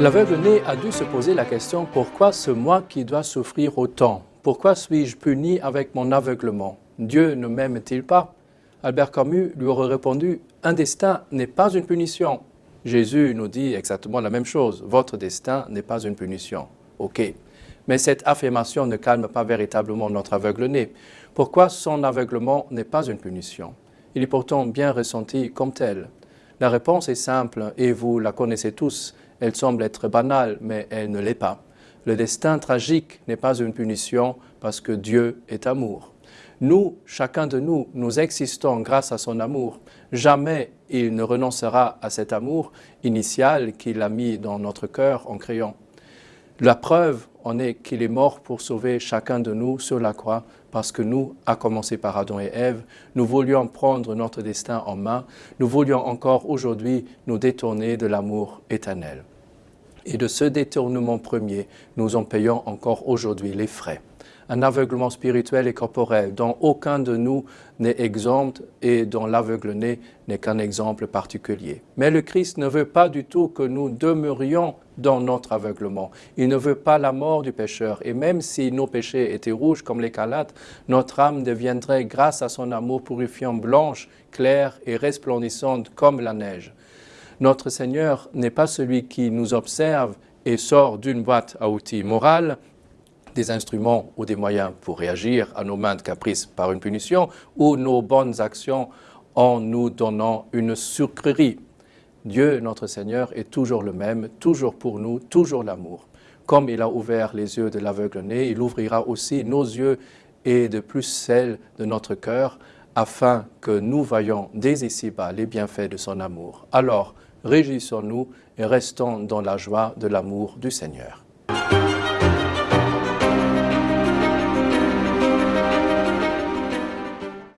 L'aveugle-né a dû se poser la question pourquoi ce moi qui doit souffrir autant? Pourquoi suis-je puni avec mon aveuglement? Dieu ne m'aime-t-il pas? Albert Camus lui aurait répondu Un destin n'est pas une punition. Jésus nous dit exactement la même chose Votre destin n'est pas une punition. Ok. Mais cette affirmation ne calme pas véritablement notre aveugle-né. Pourquoi son aveuglement n'est pas une punition? Il est pourtant bien ressenti comme tel. La réponse est simple et vous la connaissez tous. Elle semble être banale, mais elle ne l'est pas. Le destin tragique n'est pas une punition parce que Dieu est amour. Nous, chacun de nous, nous existons grâce à son amour. Jamais il ne renoncera à cet amour initial qu'il a mis dans notre cœur en créant. La preuve en est qu'il est mort pour sauver chacun de nous sur la croix parce que nous, à commencer par Adam et Ève, nous voulions prendre notre destin en main, nous voulions encore aujourd'hui nous détourner de l'amour éternel. Et de ce détournement premier, nous en payons encore aujourd'hui les frais un aveuglement spirituel et corporel dont aucun de nous n'est exempt et dont l'aveugle-né n'est qu'un exemple particulier. Mais le Christ ne veut pas du tout que nous demeurions dans notre aveuglement. Il ne veut pas la mort du pécheur. Et même si nos péchés étaient rouges comme les notre âme deviendrait, grâce à son amour purifiant, blanche, claire et resplendissante comme la neige. Notre Seigneur n'est pas celui qui nous observe et sort d'une boîte à outils morale, des instruments ou des moyens pour réagir à nos mains de caprices par une punition ou nos bonnes actions en nous donnant une sucrerie. Dieu, notre Seigneur, est toujours le même, toujours pour nous, toujours l'amour. Comme il a ouvert les yeux de l'aveugle-né, il ouvrira aussi nos yeux et de plus celles de notre cœur, afin que nous voyions dès ici-bas les bienfaits de son amour. Alors, réjouissons-nous et restons dans la joie de l'amour du Seigneur.